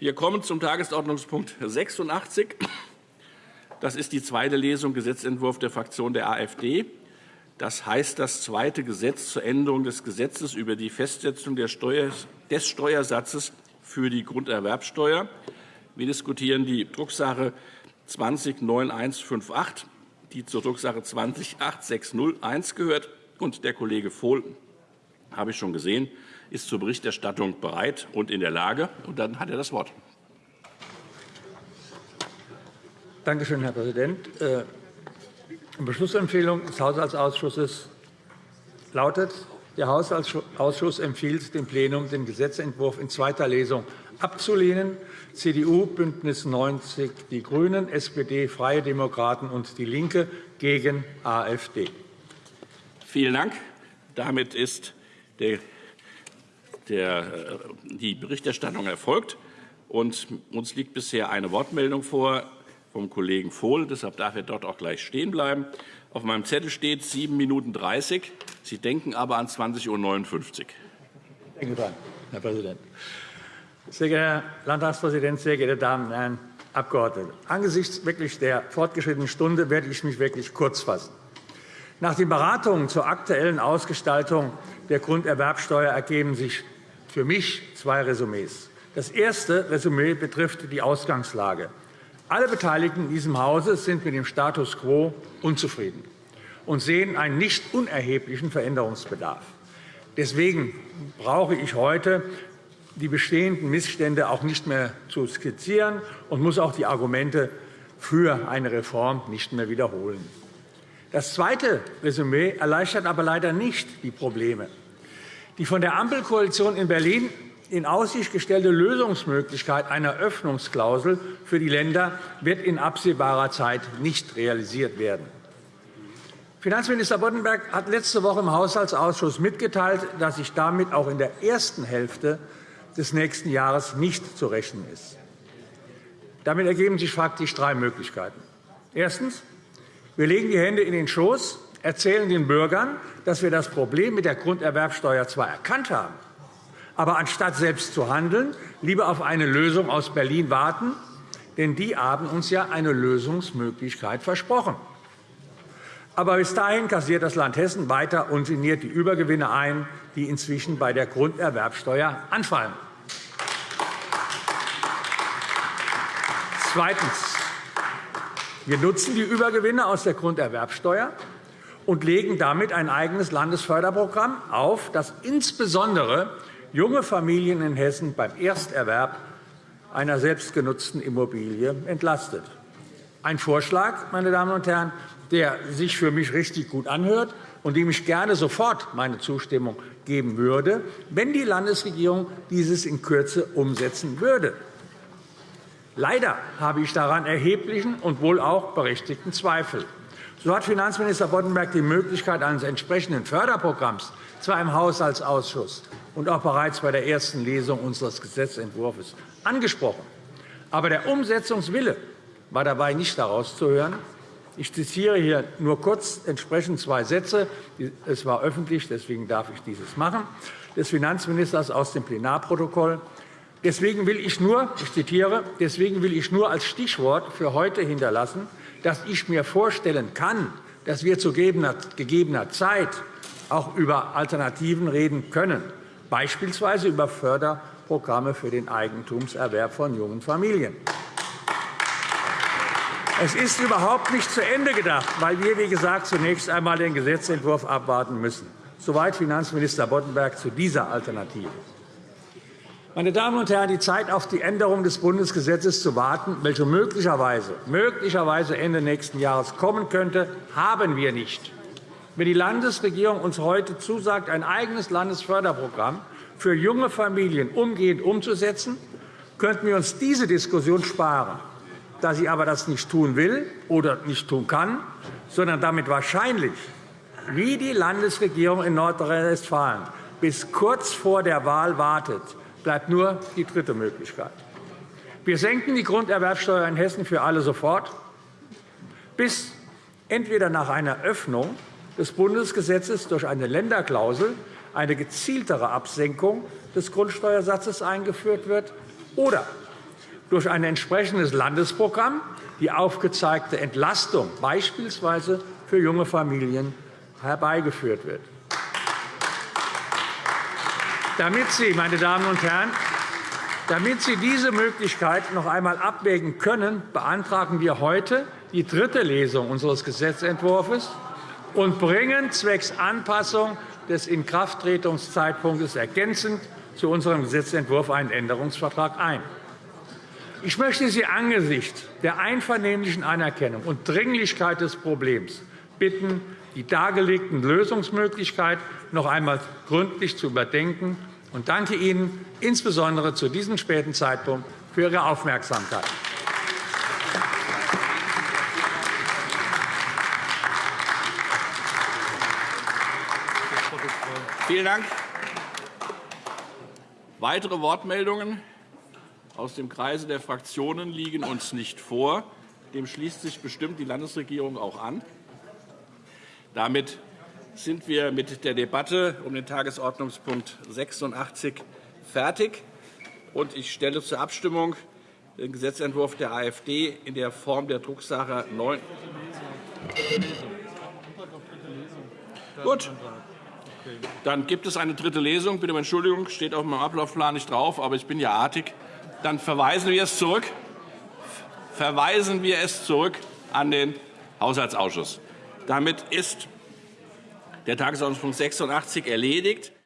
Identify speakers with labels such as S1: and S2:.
S1: Wir kommen zum Tagesordnungspunkt 86. Das ist die zweite Lesung Gesetzentwurf der Fraktion der AfD. Das heißt, das zweite Gesetz zur Änderung des Gesetzes über die Festsetzung des Steuersatzes für die Grunderwerbsteuer. Wir diskutieren die Drucksache 20-9158, die zur Drucksache 20-8601 gehört. Und der Kollege Vohl, habe ich schon gesehen, ist zur Berichterstattung bereit und in der Lage. Und dann hat er das Wort.
S2: Danke schön, Herr Präsident. Die äh, Beschlussempfehlung des Haushaltsausschusses lautet, der Haushaltsausschuss empfiehlt dem Plenum, den Gesetzentwurf in zweiter Lesung abzulehnen. CDU, BÜNDNIS 90 die GRÜNEN, SPD, Freie Demokraten und DIE LINKE gegen AfD.
S1: Vielen Dank. Damit ist der, der, die Berichterstattung erfolgt. Und uns liegt bisher eine Wortmeldung vor vom Kollegen Vohl. Deshalb darf er dort auch gleich stehen bleiben. Auf meinem Zettel steht 7 Minuten 30. Sie denken aber an 20.59 Uhr.
S2: Dran, Herr Präsident. Sehr geehrter Herr Landtagspräsident, sehr geehrte Damen und Herren Abgeordnete! Angesichts wirklich der fortgeschrittenen Stunde werde ich mich wirklich kurz fassen. Nach den Beratungen zur aktuellen Ausgestaltung der Grunderwerbsteuer ergeben sich für mich zwei Resümees. Das erste Resümee betrifft die Ausgangslage. Alle Beteiligten in diesem Hause sind mit dem Status quo unzufrieden und sehen einen nicht unerheblichen Veränderungsbedarf. Deswegen brauche ich heute die bestehenden Missstände auch nicht mehr zu skizzieren und muss auch die Argumente für eine Reform nicht mehr wiederholen. Das zweite Resümee erleichtert aber leider nicht die Probleme. Die von der Ampelkoalition in Berlin in Aussicht gestellte Lösungsmöglichkeit einer Öffnungsklausel für die Länder wird in absehbarer Zeit nicht realisiert werden. Finanzminister Boddenberg hat letzte Woche im Haushaltsausschuss mitgeteilt, dass sich damit auch in der ersten Hälfte des nächsten Jahres nicht zu rechnen ist. Damit ergeben sich faktisch drei Möglichkeiten. Erstens. Wir legen die Hände in den Schoß, erzählen den Bürgern, dass wir das Problem mit der Grunderwerbsteuer zwar erkannt haben, aber anstatt selbst zu handeln, lieber auf eine Lösung aus Berlin warten, denn die haben uns ja eine Lösungsmöglichkeit versprochen. Aber bis dahin kassiert das Land Hessen weiter ungeniert die Übergewinne ein, die inzwischen bei der Grunderwerbsteuer anfallen. Zweitens. Wir nutzen die Übergewinne aus der Grunderwerbsteuer und legen damit ein eigenes Landesförderprogramm auf, das insbesondere junge Familien in Hessen beim Ersterwerb einer selbstgenutzten Immobilie entlastet. Ein Vorschlag, meine Damen und Herren, der sich für mich richtig gut anhört und dem ich gerne sofort meine Zustimmung geben würde, wenn die Landesregierung dieses in Kürze umsetzen würde. Leider habe ich daran erheblichen und wohl auch berechtigten Zweifel. So hat Finanzminister Boddenberg die Möglichkeit eines entsprechenden Förderprogramms zwar im Haushaltsausschuss und auch bereits bei der ersten Lesung unseres Gesetzentwurfs angesprochen. Aber der Umsetzungswille war dabei nicht herauszuhören. Ich zitiere hier nur kurz entsprechend zwei Sätze. Es war öffentlich, deswegen darf ich dieses machen, des Finanzministers aus dem Plenarprotokoll. Deswegen will ich nur, ich zitiere, deswegen will ich nur als Stichwort für heute hinterlassen, dass ich mir vorstellen kann, dass wir zu gegebener Zeit auch über Alternativen reden können, beispielsweise über Förderprogramme für den Eigentumserwerb von jungen Familien. Es ist überhaupt nicht zu Ende gedacht, weil wir, wie gesagt, zunächst einmal den Gesetzentwurf abwarten müssen. Soweit Finanzminister Boddenberg zu dieser Alternative. Meine Damen und Herren, die Zeit, auf die Änderung des Bundesgesetzes zu warten, welche möglicherweise, möglicherweise Ende nächsten Jahres kommen könnte, haben wir nicht. Wenn die Landesregierung uns heute zusagt, ein eigenes Landesförderprogramm für junge Familien umgehend umzusetzen, könnten wir uns diese Diskussion sparen. Da sie aber das nicht tun will oder nicht tun kann, sondern damit wahrscheinlich, wie die Landesregierung in Nordrhein-Westfalen, bis kurz vor der Wahl wartet, bleibt nur die dritte Möglichkeit. Wir senken die Grunderwerbsteuer in Hessen für alle sofort, bis entweder nach einer Öffnung des Bundesgesetzes durch eine Länderklausel eine gezieltere Absenkung des Grundsteuersatzes eingeführt wird, oder durch ein entsprechendes Landesprogramm die aufgezeigte Entlastung beispielsweise für junge Familien herbeigeführt wird. Damit Sie, meine Damen und Herren, damit Sie diese Möglichkeit noch einmal abwägen können, beantragen wir heute die dritte Lesung unseres Gesetzentwurfs und bringen zwecks Anpassung des Inkrafttretungszeitpunktes ergänzend zu unserem Gesetzentwurf einen Änderungsvertrag ein. Ich möchte Sie angesichts der einvernehmlichen Anerkennung und Dringlichkeit des Problems bitten, die dargelegten Lösungsmöglichkeiten noch einmal gründlich zu überdenken und danke Ihnen insbesondere zu diesem späten Zeitpunkt für Ihre Aufmerksamkeit.
S1: Vielen Dank. Weitere Wortmeldungen aus dem Kreise der Fraktionen liegen uns nicht vor. Dem schließt sich bestimmt die Landesregierung auch an. Damit sind wir mit der Debatte um den Tagesordnungspunkt 86 fertig. Und ich stelle zur Abstimmung den Gesetzentwurf der AfD in der Form der Drucksache 9. Gut. Dann gibt es eine dritte Lesung. Bitte um Entschuldigung, steht auf meinem Ablaufplan nicht drauf, aber ich bin ja artig. Dann verweisen wir es zurück. Verweisen wir es zurück an den Haushaltsausschuss. Damit ist der Tagesordnungspunkt 86 erledigt.